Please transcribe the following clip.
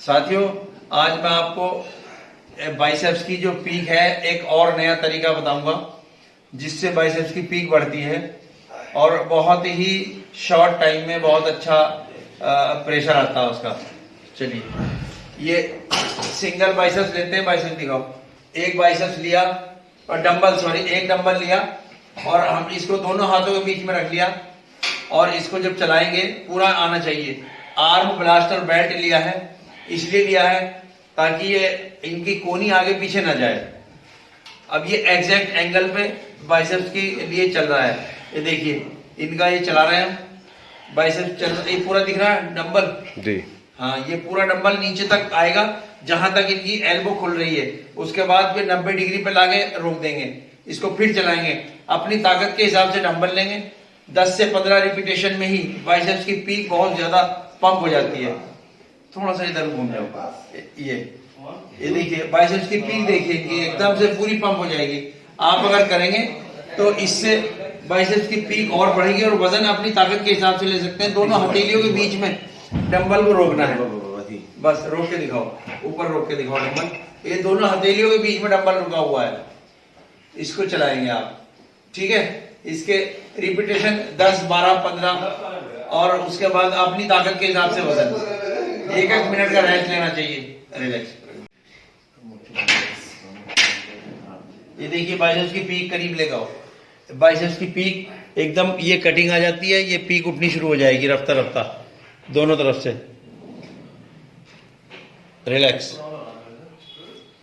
साथियों, आज मैं आपको बाइसेप्स की जो पीक है, एक और नया तरीका बताऊँगा, जिससे बाइसेप्स की पीक बढ़ती है और बहुत ही शॉर्ट टाइम में बहुत अच्छा प्रेशर आता है उसका। चलिए, ये सिंगल बाइसेप्स लेते हैं बाइसेप्स दिखाओ। एक बाइसेप्स लिया और डंबल सॉरी एक डंबल लिया और हम इसको दोनों हाथों के बीच में रख लिया और इसको जब चलाएँगे, पूरा आना चाहिए। आर्म ब्लास्टर बेल्ट लिया है। इसलिए लिया है ताकि ये इनकी कोनी आगे पीछे ना जाए। अब ये एग्जैक्ट एंगल पे बाइसेप्स के लिए चल रहा है। ये देखिए इनका ये चला रहे हैं। बाइसेप्स चल ये पूरा दिख रहा है डंबल? जी। हाँ ये पूरा डंबल नीचे तक आएगा जहाँ तक इनकी एल्बो खुल रही है। उसके बाद फिर 90 डिग्री पे लाके रोक देंगे। इसको फिर चलाएँगे। अपनी ताकत के हिसाब से डंबल लेंगे। 10 से 15 रिपीटेशन में ही बाइसेप्स की पीक बहुत ज़्यादा पंप हो जाती है। थोड़ा सा इधर घूम जाओ ये। ये देखिए बाइसेप्स की पीक देखिए कि एकदम से पूरी पंप हो जाएगी। आप अगर करेंगे तो इससे बाइसेप्स की पीक और बढ़ेगी और वज़न अपनी ताकत के हिसाब से ले सकते हैं। दोनों हथेलियों के बीच में डंबल को रोकना है। बस रोक के दिखाओ। ऊपर रोक के दिखाओ डंबल। ये दोनों हथेलियों के बीच में डंबल रुका हुआ है। इसको चलाएँगे आप। ठीक है? इसके रिपीटेशन 10 12 15 और उसके बाद अपनी ताकत के हिसाब से वज़न। एक एक मिनट का रेस्ट लेना चाहिए। रिलैक्स ये देखिए बाइसेप्स की पीक करीब लेगा बाइसेप्स की पीक एकदम ये कटिंग आ जाती है, ये पीक उठनी शुरू हो जाएगी रफ्ता रफ्ता दोनों तरफ़ से। रिलैक्स